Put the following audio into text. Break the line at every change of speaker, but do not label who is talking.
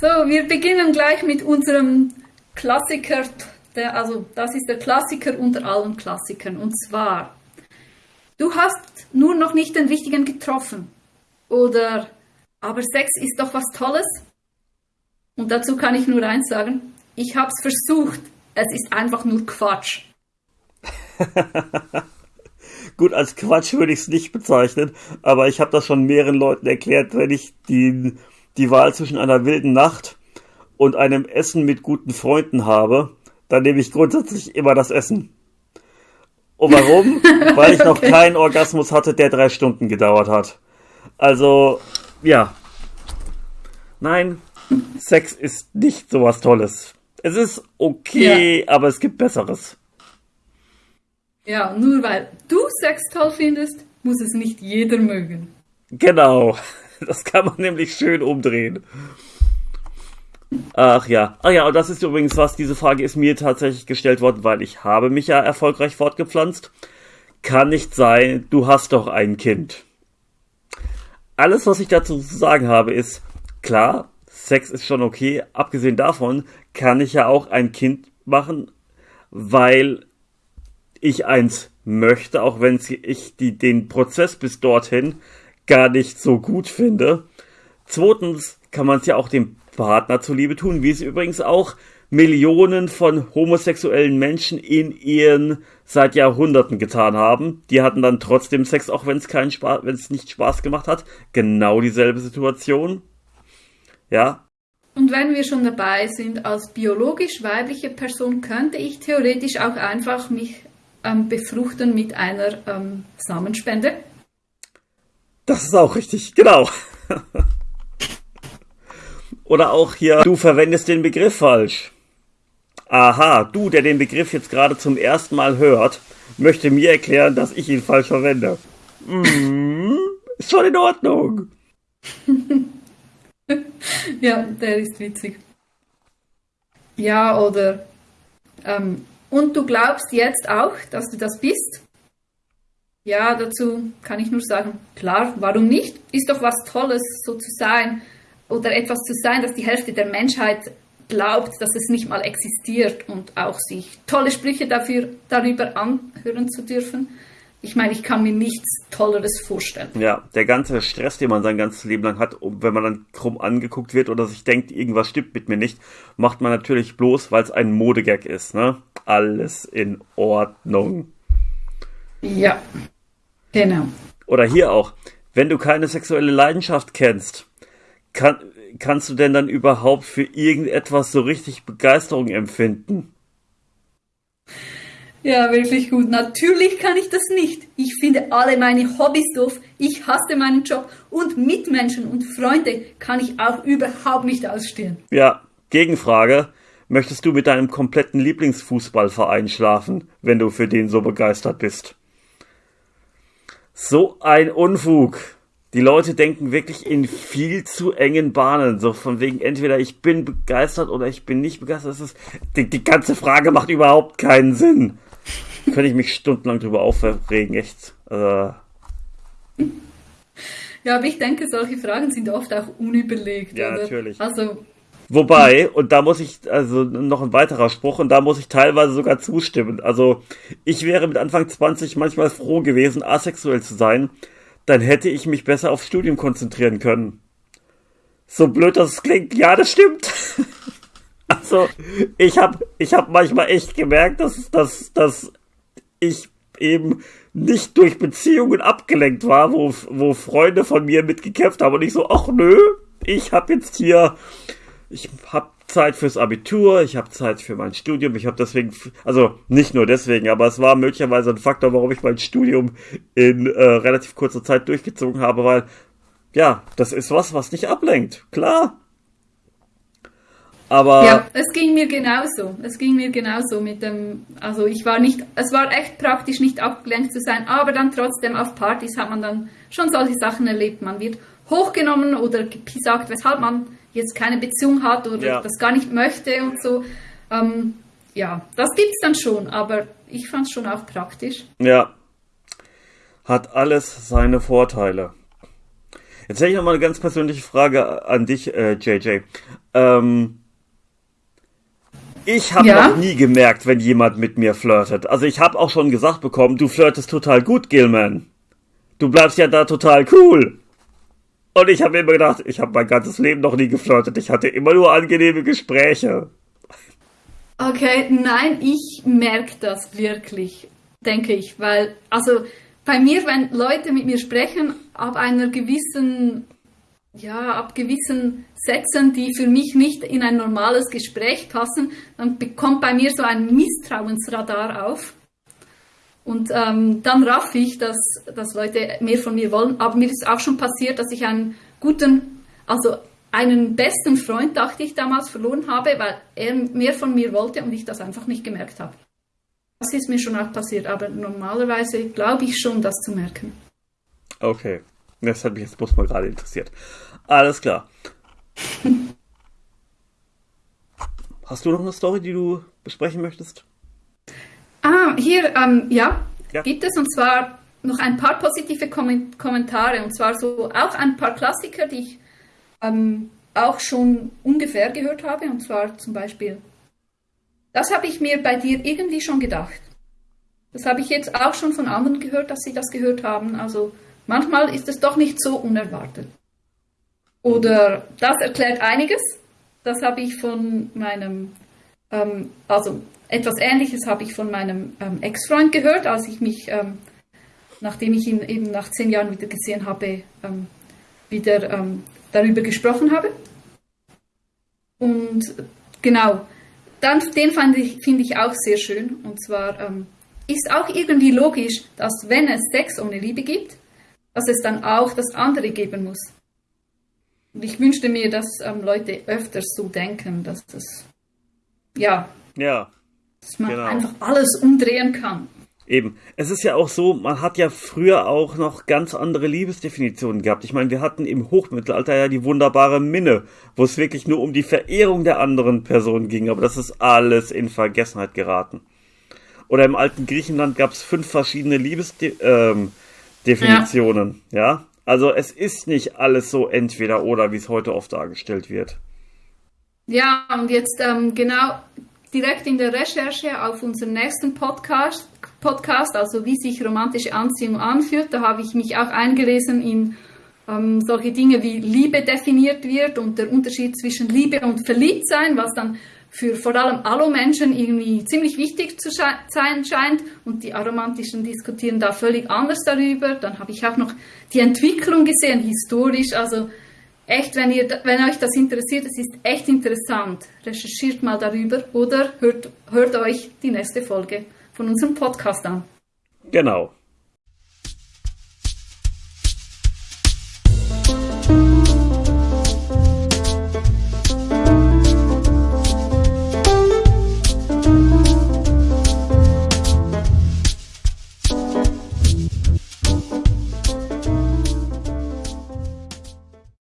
So, wir beginnen gleich mit unserem Klassiker, der, also das ist der Klassiker unter allen Klassikern. Und zwar, du hast nur noch nicht den Richtigen getroffen. Oder, aber Sex ist doch was Tolles. Und dazu kann ich nur eins sagen, ich habe es versucht, es ist einfach nur Quatsch.
Gut, als Quatsch würde ich es nicht bezeichnen, aber ich habe das schon mehreren Leuten erklärt, wenn ich die, die Wahl zwischen einer wilden Nacht und einem Essen mit guten Freunden habe, dann nehme ich grundsätzlich immer das Essen. Und warum? Weil ich noch okay. keinen Orgasmus hatte, der drei Stunden gedauert hat. Also, ja. Nein, Sex ist nicht sowas Tolles. Es ist okay, ja. aber es gibt Besseres.
Ja, nur weil du Sex toll findest, muss es nicht jeder mögen.
Genau. Das kann man nämlich schön umdrehen. Ach ja. Ach ja, und das ist übrigens was, diese Frage ist mir tatsächlich gestellt worden, weil ich habe mich ja erfolgreich fortgepflanzt. Kann nicht sein, du hast doch ein Kind. Alles, was ich dazu zu sagen habe, ist, klar, Sex ist schon okay. Abgesehen davon kann ich ja auch ein Kind machen, weil ich eins möchte, auch wenn ich die, den Prozess bis dorthin gar nicht so gut finde. Zweitens kann man es ja auch dem Partner zuliebe tun, wie es übrigens auch Millionen von homosexuellen Menschen in Ehen seit Jahrhunderten getan haben. Die hatten dann trotzdem Sex, auch wenn es keinen Spaß, wenn es nicht Spaß gemacht hat. Genau dieselbe Situation. Ja.
Und wenn wir schon dabei sind, als biologisch weibliche Person könnte ich theoretisch auch einfach mich ähm, befruchten mit einer ähm, Samenspende.
Das ist auch richtig, genau. Oder auch hier, du verwendest den Begriff falsch. Aha, du, der den Begriff jetzt gerade zum ersten Mal hört, möchte mir erklären, dass ich ihn falsch verwende. Mm, ist schon in Ordnung.
ja, der ist witzig. Ja, oder ähm, und du glaubst jetzt auch, dass du das bist? Ja, dazu kann ich nur sagen, klar, warum nicht? Ist doch was Tolles, so zu sein oder etwas zu sein, dass die Hälfte der Menschheit glaubt, dass es nicht mal existiert und auch sich tolle Sprüche dafür, darüber anhören zu dürfen. Ich meine, ich kann mir nichts Tolleres vorstellen.
Ja, der ganze Stress, den man sein ganzes Leben lang hat, wenn man dann krumm angeguckt wird oder sich denkt, irgendwas stimmt mit mir nicht, macht man natürlich bloß, weil es ein Modegag ist, ne? Alles in Ordnung.
Ja, genau.
Oder hier auch, wenn du keine sexuelle Leidenschaft kennst, kann, kannst du denn dann überhaupt für irgendetwas so richtig Begeisterung empfinden?
Ja, wirklich gut. Natürlich kann ich das nicht. Ich finde alle meine Hobbys doof. Ich hasse meinen Job und Mitmenschen und Freunde kann ich auch überhaupt nicht ausstehen.
Ja, Gegenfrage. Möchtest du mit deinem kompletten Lieblingsfußballverein schlafen, wenn du für den so begeistert bist? So ein Unfug. Die Leute denken wirklich in viel zu engen Bahnen. So von wegen, entweder ich bin begeistert oder ich bin nicht begeistert. Das ist, die, die ganze Frage macht überhaupt keinen Sinn könnte ich mich stundenlang drüber aufregen, echt. Also.
Ja, aber ich denke, solche Fragen sind oft auch unüberlegt.
Ja, oder? natürlich.
Also.
Wobei, und da muss ich, also noch ein weiterer Spruch, und da muss ich teilweise sogar zustimmen. Also, ich wäre mit Anfang 20 manchmal froh gewesen, asexuell zu sein, dann hätte ich mich besser aufs Studium konzentrieren können. So blöd das klingt, ja, das stimmt. also, ich habe ich hab manchmal echt gemerkt, dass, dass, dass ich eben nicht durch Beziehungen abgelenkt war, wo, wo Freunde von mir mitgekämpft haben und ich so, ach nö, ich hab jetzt hier, ich hab Zeit fürs Abitur, ich habe Zeit für mein Studium, ich habe deswegen, also nicht nur deswegen, aber es war möglicherweise ein Faktor, warum ich mein Studium in äh, relativ kurzer Zeit durchgezogen habe, weil ja, das ist was, was nicht ablenkt, klar. Aber
ja, es ging mir genauso. Es ging mir genauso mit dem, also ich war nicht, es war echt praktisch nicht abgelenkt zu sein, aber dann trotzdem auf Partys hat man dann schon solche Sachen erlebt. Man wird hochgenommen oder gesagt, weshalb man jetzt keine Beziehung hat oder ja. das gar nicht möchte und so. Ähm, ja, das gibt es dann schon, aber ich fand es schon auch praktisch.
Ja, hat alles seine Vorteile. Jetzt hätte ich noch mal eine ganz persönliche Frage an dich, äh, JJ. Ähm, ich habe ja? noch nie gemerkt, wenn jemand mit mir flirtet. Also ich habe auch schon gesagt bekommen, du flirtest total gut, Gilman. Du bleibst ja da total cool. Und ich habe immer gedacht, ich habe mein ganzes Leben noch nie geflirtet. Ich hatte immer nur angenehme Gespräche.
Okay, nein, ich merke das wirklich, denke ich, weil, also bei mir, wenn Leute mit mir sprechen, ab einer gewissen, ja, ab gewissen Sätzen, die für mich nicht in ein normales Gespräch passen, dann bekommt bei mir so ein Misstrauensradar auf. Und ähm, dann raff ich, dass, dass Leute mehr von mir wollen. Aber mir ist auch schon passiert, dass ich einen guten, also einen besten Freund, dachte ich damals, verloren habe, weil er mehr von mir wollte und ich das einfach nicht gemerkt habe. Das ist mir schon auch passiert, aber normalerweise glaube ich schon, das zu merken.
Okay, das hat mich jetzt bloß mal gerade interessiert. Alles klar. Hast du noch eine Story, die du besprechen möchtest?
Ah, hier, ähm, ja, ja, gibt es und zwar noch ein paar positive Kommentare und zwar so auch ein paar Klassiker, die ich ähm, auch schon ungefähr gehört habe und zwar zum Beispiel, das habe ich mir bei dir irgendwie schon gedacht. Das habe ich jetzt auch schon von anderen gehört, dass sie das gehört haben. Also manchmal ist es doch nicht so unerwartet. Oder das erklärt einiges. Das habe ich von meinem, ähm, also etwas Ähnliches habe ich von meinem ähm, Ex-Freund gehört, als ich mich, ähm, nachdem ich ihn eben nach zehn Jahren wieder gesehen habe, ähm, wieder ähm, darüber gesprochen habe. Und genau, dann, den finde ich, find ich auch sehr schön. Und zwar ähm, ist auch irgendwie logisch, dass wenn es Sex ohne Liebe gibt, dass es dann auch das andere geben muss. Und ich wünschte mir, dass ähm, Leute öfters so denken, dass das, ja,
ja
dass man genau. einfach alles umdrehen kann.
Eben. Es ist ja auch so, man hat ja früher auch noch ganz andere Liebesdefinitionen gehabt. Ich meine, wir hatten im Hochmittelalter ja die wunderbare Minne, wo es wirklich nur um die Verehrung der anderen Person ging, aber das ist alles in Vergessenheit geraten. Oder im alten Griechenland gab es fünf verschiedene Liebesdefinitionen, ähm, ja. ja. Also es ist nicht alles so entweder oder, wie es heute oft dargestellt wird.
Ja, und jetzt ähm, genau direkt in der Recherche auf unseren nächsten Podcast, Podcast, also wie sich romantische Anziehung anfühlt, da habe ich mich auch eingelesen in ähm, solche Dinge wie Liebe definiert wird und der Unterschied zwischen Liebe und Verliebtsein, was dann für vor allem Alu-Menschen irgendwie ziemlich wichtig zu sein scheint. Und die Aromantischen diskutieren da völlig anders darüber. Dann habe ich auch noch die Entwicklung gesehen, historisch, also echt, wenn, ihr, wenn euch das interessiert, es ist echt interessant. Recherchiert mal darüber oder hört, hört euch die nächste Folge von unserem Podcast an.
Genau.